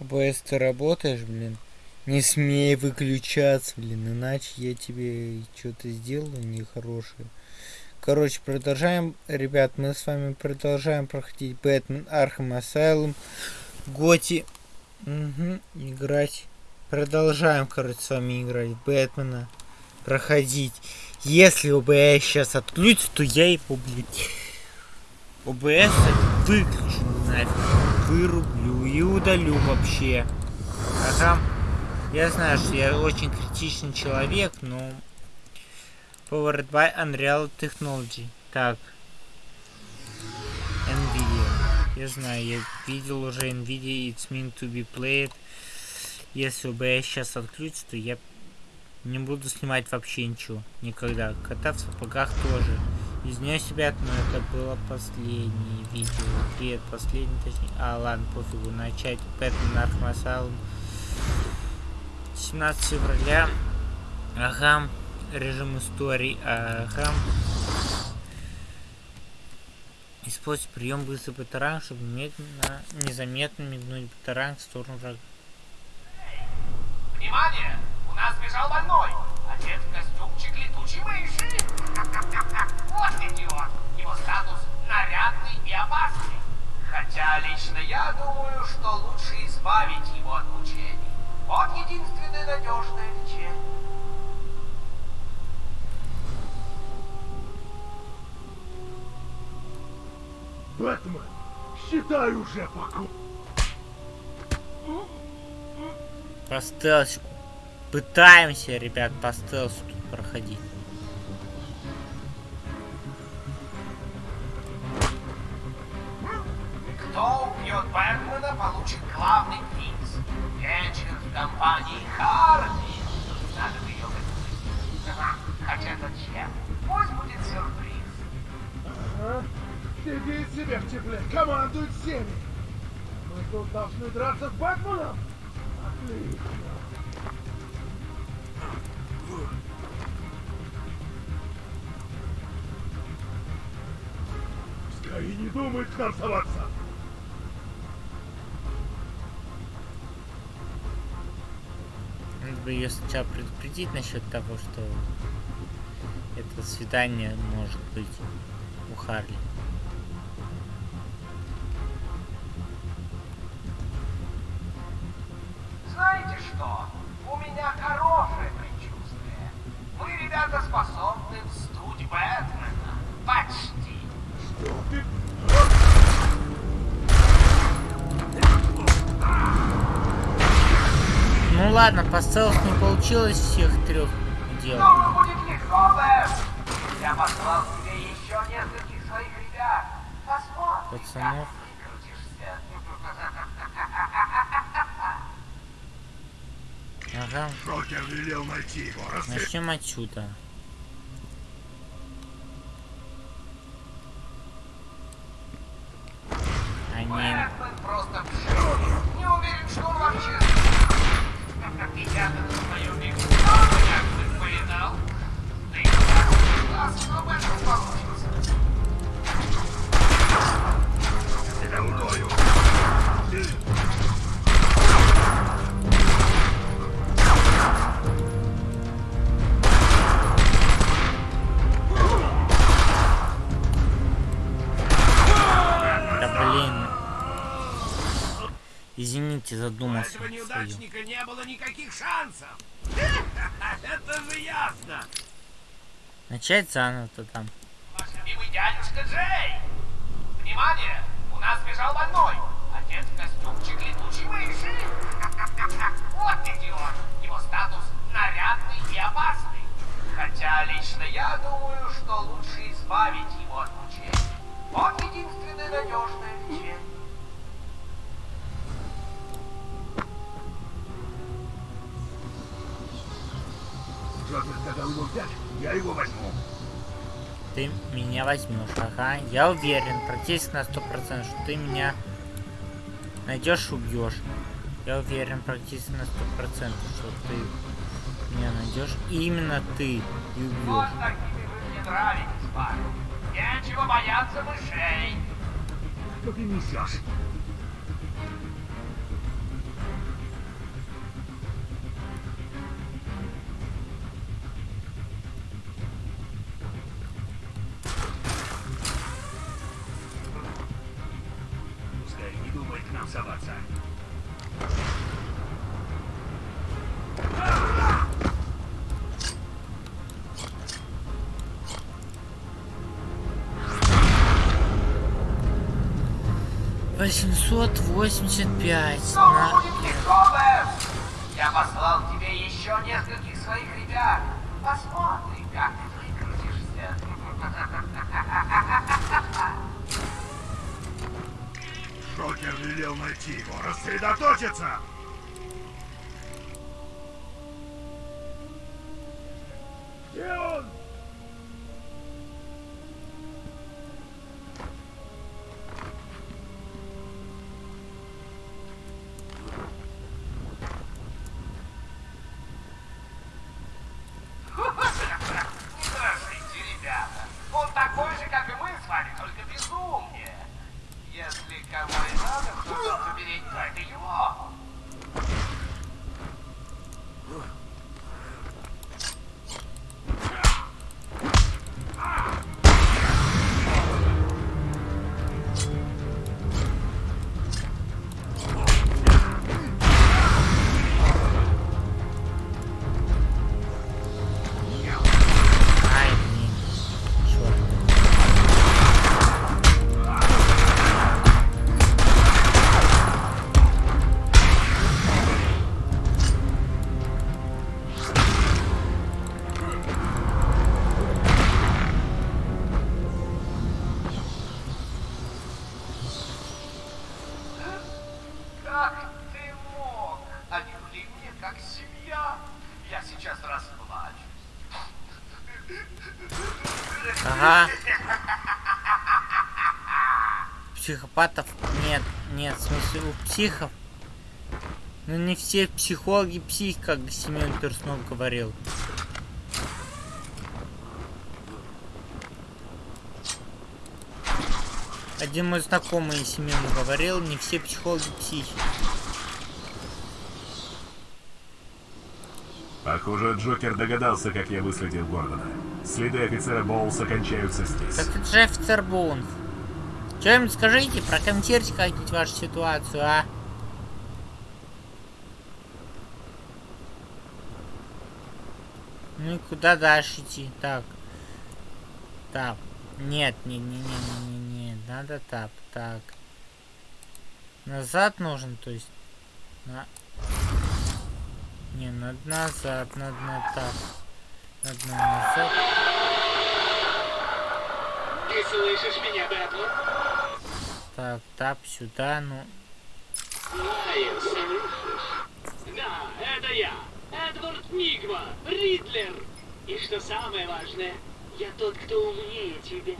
OBS, ты работаешь, блин? Не смей выключаться, блин, иначе я тебе что-то сделаю нехорошее. Короче, продолжаем, ребят, мы с вами продолжаем проходить Batman Arkham Asylum. GOTY. Угу, играть. Продолжаем, короче, с вами играть Бэтмена. Проходить. Если OBS сейчас отключится, то я его, блядь, ОБС выключу нафиг. Вырублю и удалю вообще. Ага. Я знаю, что я очень критичный человек, но... Powered by Unreal Technology. Так. Nvidia. Я знаю, я видел уже Nvidia, it's meant to be played. Если бы я сейчас отключу, то я не буду снимать вообще ничего. Никогда. Кота в сапогах тоже. Из нее себя, но это было последнее видео. Привет, последний, точнее. А, ладно, пофигу. Начать Batman Arkham 17 февраля. Ага. Режим истории. Ага. Используй прием быстрый батаранг, чтобы медленно, незаметно метнуть батаранг в сторону врага. Внимание! У нас сбежал больной! Думаю, что лучше избавить его от мучений. Вот единственное надежное лечение. Бэтмен, считай уже покой. По стелсику. Пытаемся, ребят, по стелсу тут проходить. Командуй всеми. Мы тут должны драться с Бэтменом? Отлично. Пускай и не думает к нам соваться. Надо бы ее сначала предупредить насчет того, что это свидание может быть у Харли. Ну ладно, по стелсу не получилось всех трех делать. Я послал тебе еще нескольких своих ребят. Посмотрим, Пацанов. Ага, Джокер велел найти его. Начнем отсюда. Они... Извините, У задумался. этого свою. неудачника не было никаких шансов. Это же ясно. Начать заново-то там. Дядюшка Джей! Внимание! У нас бежал больной! Одет в костюмчик летучей мыши! Вот идиот! Его статус нарядный и опасный. Хотя лично я думаю, что лучше избавить его от мучений. Вот единственное надежное лечение. Джокер сказал его взять, я его возьму. Ты меня возьмешь, ага. Я уверен, практически на сто процентов, что ты меня найдешь убьешь. Я уверен практически на сто процентов, что ты меня найдешь. И именно ты и убьешь. Нечего бояться мышей. Что ты несешь? 885. Что на... будет легковым? Я послал тебе еще нескольких своих ребят. Посмотри, как ты выкрутишься. Шокер велел найти его. Рассредоточиться! Где он? Психопатов нет, нет, в смысле у психов. Ну не все психологи псих, как Семен Перснов говорил. Один мой знакомый Семен говорил, не все психологи психи. Похоже, Джокер догадался, как я выследил Гордона. Следы офицера Боулса кончаются здесь. Так это же офицер Боунс. Что-нибудь скажите, прокомментируйте как-нибудь вашу ситуацию, а? Ну и куда дальше идти? Так. Так. Нет, не, не, не, не, не, не. Надо так, так. Назад нужен, то есть. На... Не, надо назад, надо на так. Надо на назад. Ты слышишь меня, Бэтлер? Так, тап сюда, ну. Знаю, слышишь? Да, это я, Эдвард Нигма, Ридлер. И что самое важное, я тот, кто умнее тебя.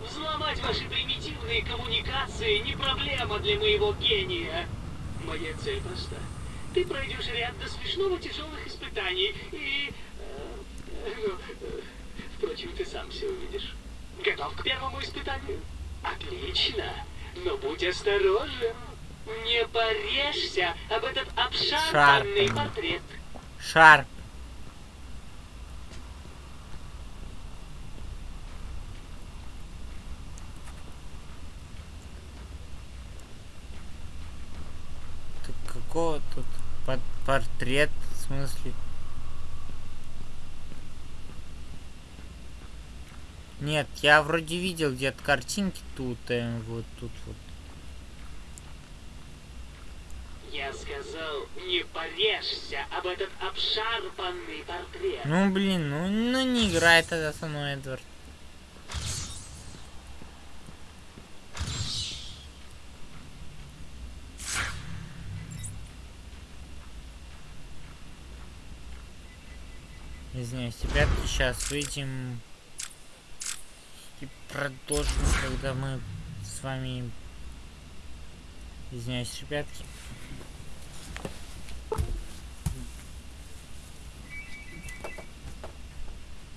Взломать ваши примитивные коммуникации не проблема для моего гения. Моя цель проста. Ты пройдешь ряд до смешного тяжелых испытаний и... э, э, ну, э, впрочем, ты сам все увидишь. Готов к первому испытанию? Отлично. Но будь осторожен. Не порежься об этот обшарпанный Шарпанный. портрет. Шарп. Тут какого тут под портрет в смысле? Нет, я вроде видел где-то картинки тут, э, вот тут вот. Я сказал, не порежься об этот обшарпанный портрет. Ну блин, ну, ну не играй тогда со мной, Эдвард. Извиняюсь, ребятки, сейчас выйдем продолжим, когда мы с вами... Извиняюсь, ребятки.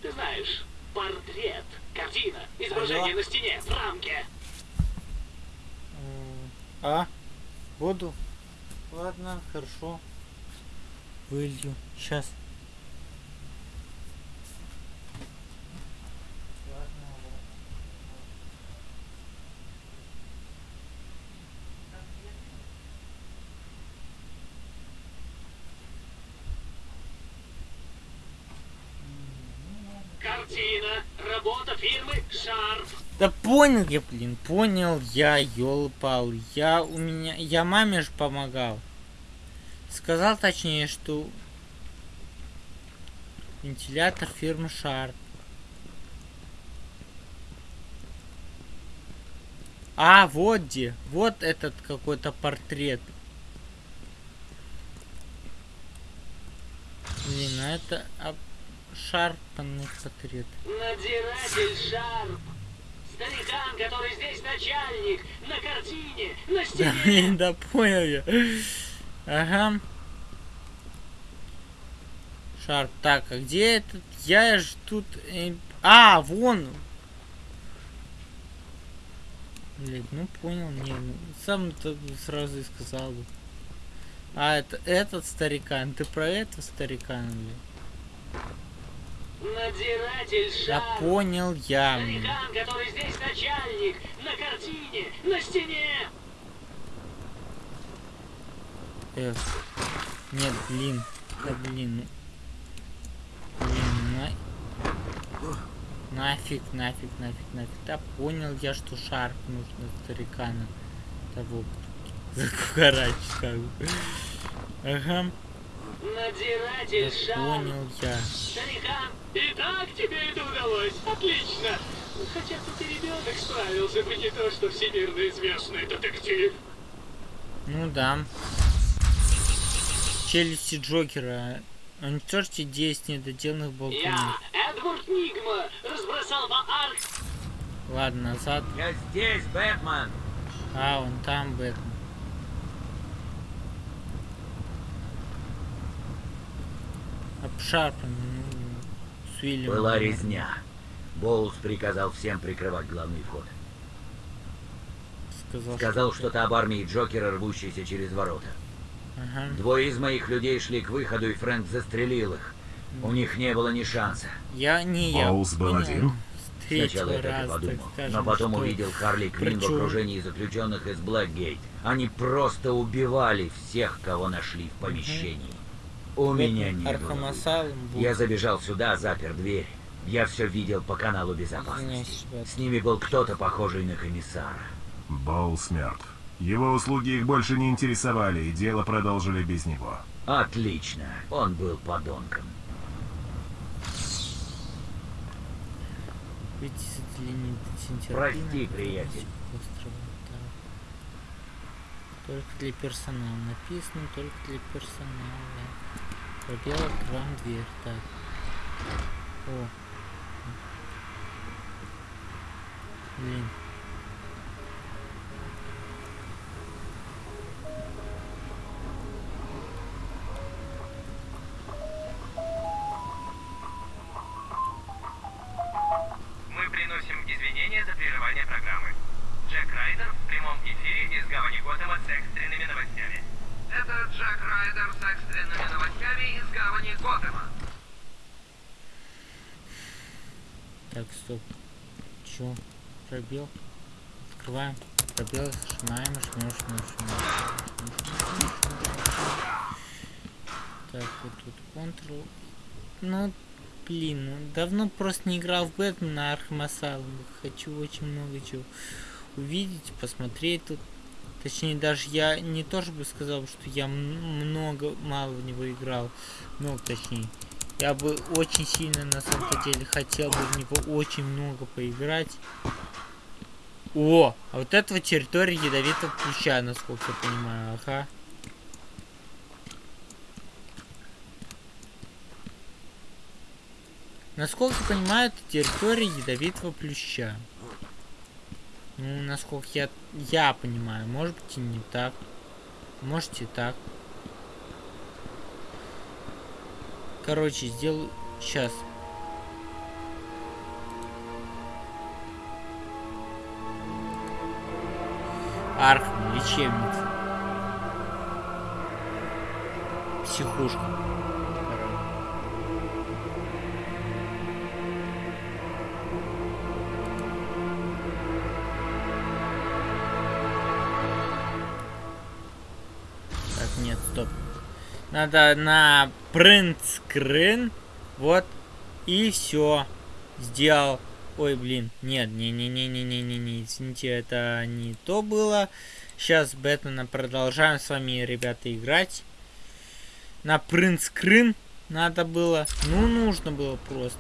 Ты знаешь, портрет, картина, изображение Алло? на стене, в рамке. А? Буду? Ладно, хорошо. Вылью. Сейчас. Картина. Работа фирмы Шарп. Да понял я, блин, понял я, ёлпал. Я у меня, я маме же помогал. Сказал точнее, что вентилятор фирмы Sharp. А, вот где. Вот этот какой-то портрет. Блин, а это обшарпанный портрет. Надзиратель Шарп. Старикан, который здесь начальник. На картине, на Да, стене. блин, да понял я. Ага. Шарп. Так, а где этот? Я ж тут... э, А, вон! Блин, ну понял, не, ну, сам то сразу и сказал бы. А, это этот старикан, ты про этого старикана, блин? Да понял я. Старикан, который здесь начальник. На картине, на стене. Эх. Нет, блин. Да блин. ну. Блин, на... Нафиг, нафиг, нафиг, нафиг. Да понял я, что шарп нужно старикана того закукарачить как бы. Ага, да Надзиратель Шарп. понял я. Старикан, и так тебе это удалось. Отлично. Хотя ты ребенок справился бы не то, что всемирно известный детектив. Ну да. Челюсти Джокера. Уничтожьте 10 недоделанных болтунов. Я, Эдвард Нигма, разбросал по арк... Ладно, назад. Я здесь, Бэтмен! А, он там, Бэтмен. Ну, с Уильямом. Была резня. Боулс приказал всем прикрывать главный вход. Сказал, Сказал что-то об армии Джокера, рвущейся через ворота. Ага. Двое из моих людей шли к выходу, и Фрэнк застрелил их. У них не было ни шанса. Я не я. Боулс был один? Сначала я так и подумал. скажем, Но потом что- увидел Харли Квинн в окружении заключенных из Блэкгейт. Они просто убивали всех, кого нашли в помещении. У меня не было. Arkham выбора. Asylum был. Я забежал сюда, запер дверь. Я все видел по каналу безопасности. С ними был кто-то похожий на комиссара. Боулс мертв. Его услуги их больше не интересовали, и дело продолжили без него. Отлично. Он был подонком. Прости, приятель. Острова, да. Только для персонала. Написано только для персонала. Пробел открываем дверь. Так. О. Блин. Пробел. Открываем. Пробел, сжимаем, жмем, жмем, жмем. Так, вот тут Ctrl. Ну, блин, ну, давно просто не играл в Бэтмен на Асайлум. Хочу очень много чего увидеть, посмотреть тут. Точнее, даже я не тоже бы сказал, что я много, мало в него играл. Много, точнее. Я бы очень сильно на самом деле хотел бы в него очень много поиграть. О, а вот этого территория ядовитого ключа, насколько я понимаю, ага. Насколько я понимаю, это территория ядовитого плюща. Ну, насколько я, я понимаю, может быть и не так. Может и так. Короче, сделаю сейчас. Arkham, лечебница. Психушка. Так, нет, стоп. Надо на print screen. Вот. И все. сделал... Ой, блин, нет, не-не-не-не-не-не-не, извините, это не то было. Сейчас Бэтмена продолжаем с вами, ребята, играть. На принт-скрин надо было. Ну, нужно было просто.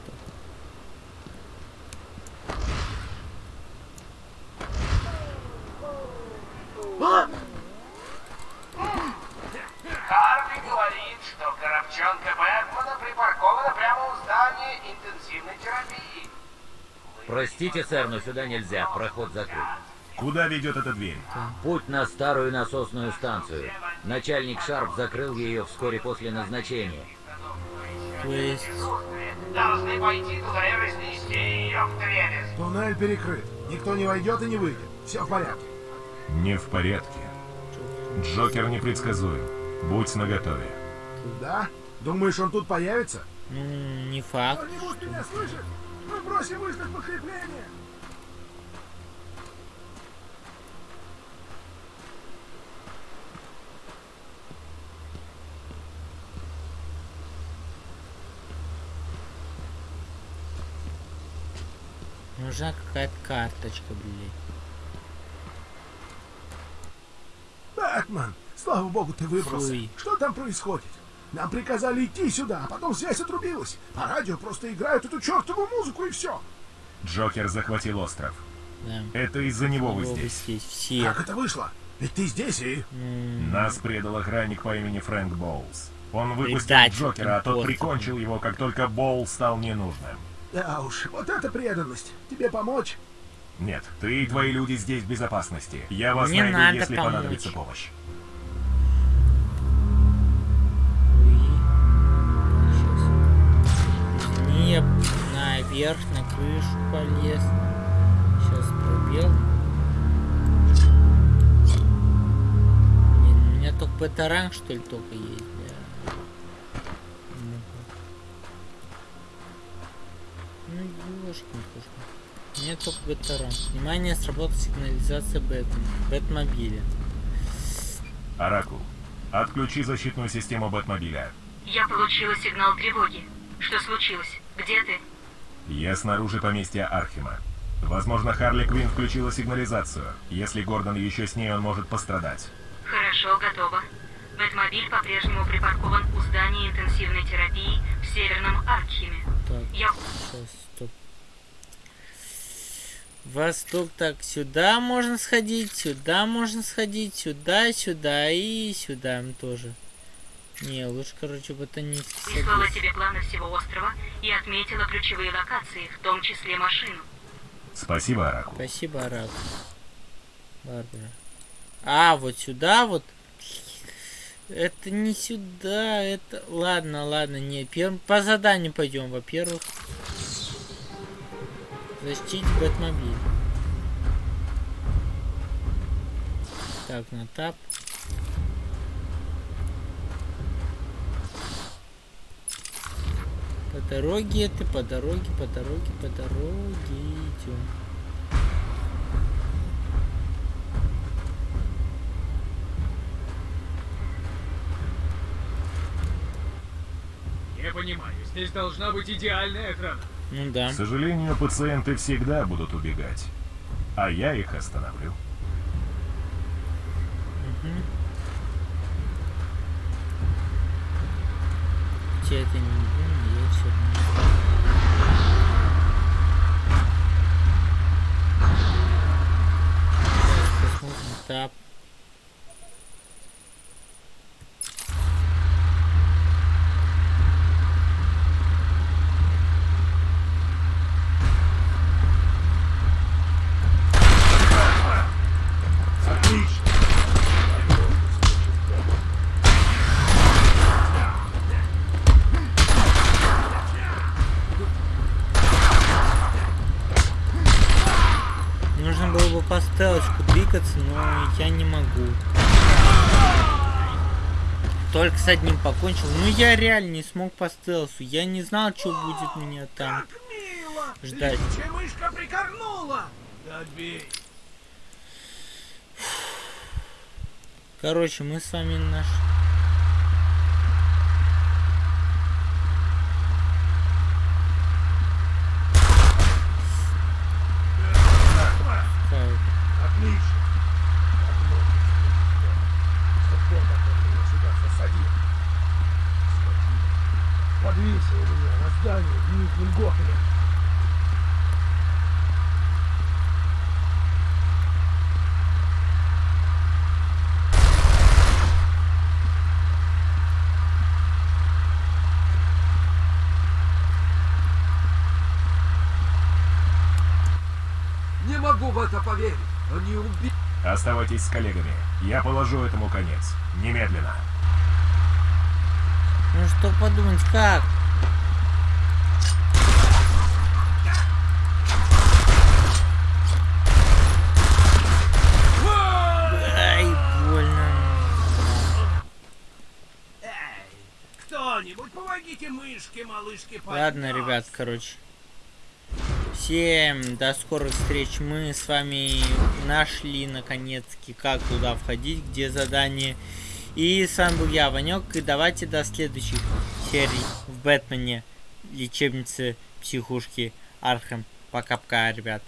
Харви говорит, что коробчонка Бэтмена припаркована прямо у здания интенсивной терапии. Простите, сэр, но сюда нельзя. Проход закрыт. Куда ведет эта дверь? Путь на старую насосную станцию. Начальник Шарп закрыл ее вскоре после назначения. То есть... Должны пойти туда и разнести ее в дребезг. Туннель перекрыт. Никто не войдет и не выйдет. Все в порядке. Не в порядке. Джокер непредсказуем. Будь наготове. Да? Думаешь, он тут появится? Ну, не факт. Кто-нибудь меня слышит? Мы просим выслать подкрепление. Нужна какая-то карточка, блин. Бэтмен, слава богу, ты выбрался. Фуй. Что там происходит? Нам приказали идти сюда, а потом связь отрубилась. По радио просто играют эту чертову музыку и все. Джокер захватил остров. Да. Это из-за него вы здесь. здесь все. Как это вышло? Ведь ты здесь и... Нас предал охранник по имени Фрэнк Боулс. Он выпустил Предатель, Джокера, а тот прикончил его, как только Боул стал ненужным. Да уж, вот это преданность. Тебе помочь? Нет, ты и твои люди здесь в безопасности. Я вас Не найду, если помочь. понадобится помощь. Я наверх, на крышу полез. Сейчас пробел. Блин, у меня только бетаранг, что ли, только есть. Ну, ёшкин кошкин. У меня только бетаранг. Внимание, сработала сигнализация Бэтмена. Бэтмобиля. Оракул, отключи защитную систему Бэтмобиля. Я получила сигнал тревоги. Что случилось? Где ты? Я снаружи поместья Архима. Возможно, Харли Квинн включила сигнализацию. Если Гордон еще с ней, он может пострадать. Хорошо, готово. Бэтмобиль по-прежнему припаркован у здания интенсивной терапии в Северном Аркхеме. Так, Я... сейчас, стоп. Восток, так, сюда можно сходить, сюда можно сходить, сюда, сюда и сюда тоже. Не, лучше, короче, ботанический Прислала тебе планы всего острова и отметила ключевые локации, в том числе машину. Спасибо, Оракул. Спасибо, Арак. Барбара. А, вот сюда вот. Это не сюда, это... Ладно, ладно, не. Пер... По заданию пойдем, во-первых. Защитить Бэтмобиль. Так, на тап. По дороге ты, по дороге, по дороге, по дороге идем. Я понимаю, здесь должна быть идеальная охрана. Ну да. К сожалению, пациенты всегда будут убегать. А я их остановлю. Это не буду, я все Посмотрим тап. Нужно было бы по стелочку двигаться, но я не могу. Только с одним покончил. Ну я реально не смог по стелсу. Я не знал, что будет меня там ждать. Мышка прикорнула! Да отбей! Короче, мы с вами наш... ним Готелем. Не могу в это поверить. Они убили... Оставайтесь с коллегами. Я положу этому конец. Немедленно. Ну что подумать, как? Ай, больно. Кто-нибудь помогите мышке, малышке Ладно, ребят, короче. Всем до скорых встреч. Мы с вами нашли наконец-таки, как туда входить, где задание. И с вами был я, Ванек. И давайте до следующих серий в Бэтмене. Лечебнице психушки Архем. Пока-пока, ребят.